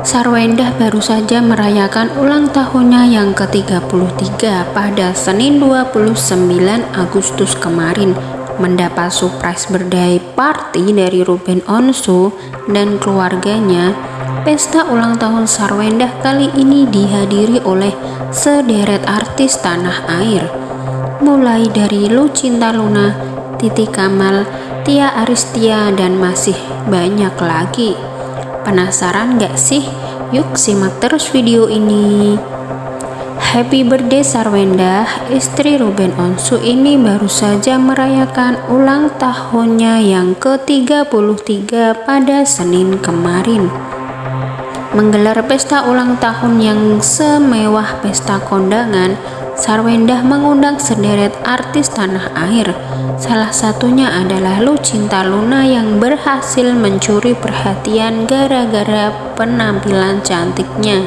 Sarwendah baru saja merayakan ulang tahunnya yang ke-33 pada Senin 29 Agustus kemarin mendapat surprise birthday party dari Ruben Onsu dan keluarganya. Pesta ulang tahun Sarwendah kali ini dihadiri oleh sederet artis tanah air, mulai dari Lucinta Luna, Titi Kamal, Tia Aristia, dan masih banyak lagi. Penasaran gak sih? Yuk simak terus video ini. Happy birthday Sarwenda, istri Ruben Onsu ini baru saja merayakan ulang tahunnya yang ke-33 pada Senin kemarin. Menggelar pesta ulang tahun yang semewah pesta kondangan, Sarwendah mengundang sederet artis tanah air, Salah satunya adalah Lucinta Luna yang berhasil mencuri perhatian gara-gara penampilan cantiknya.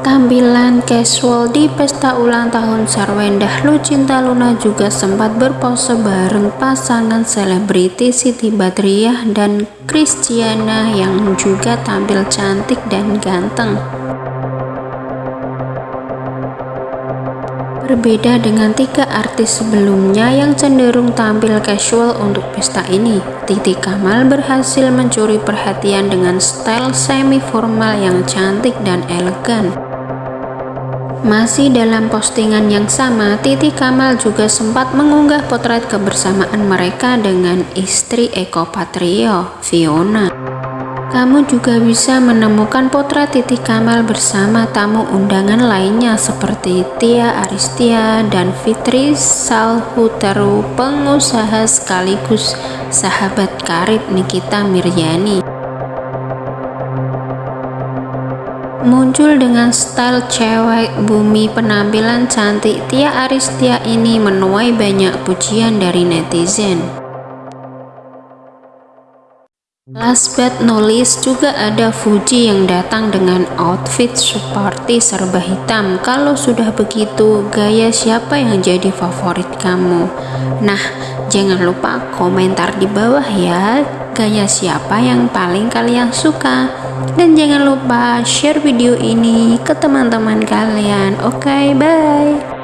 Tampilan casual di pesta ulang tahun Sarwendah Lucinta Luna juga sempat berpose bareng pasangan selebriti Siti Badriah dan Christiana yang juga tampil cantik dan ganteng. Berbeda dengan tiga artis sebelumnya yang cenderung tampil casual untuk pesta ini, Titi Kamal berhasil mencuri perhatian dengan style semi-formal yang cantik dan elegan. Masih dalam postingan yang sama, Titi Kamal juga sempat mengunggah potret kebersamaan mereka dengan istri Eko Patrio, Fiona. Kamu juga bisa menemukan potret Titi Kamal bersama tamu undangan lainnya seperti Tia Aristia dan Fitri Salhuteru, pengusaha sekaligus sahabat karib Nikita Miryani. Muncul dengan style cewek bumi penampilan cantik Tia Aristia ini menuai banyak pujian dari netizen. Last but not least juga ada Fuji yang datang dengan outfit seperti serba hitam. Kalau sudah begitu, gaya siapa yang jadi favorit kamu? Nah, jangan lupa komentar di bawah ya, gaya siapa yang paling kalian suka. Dan jangan lupa share video ini ke teman-teman kalian. Oke, okay, bye.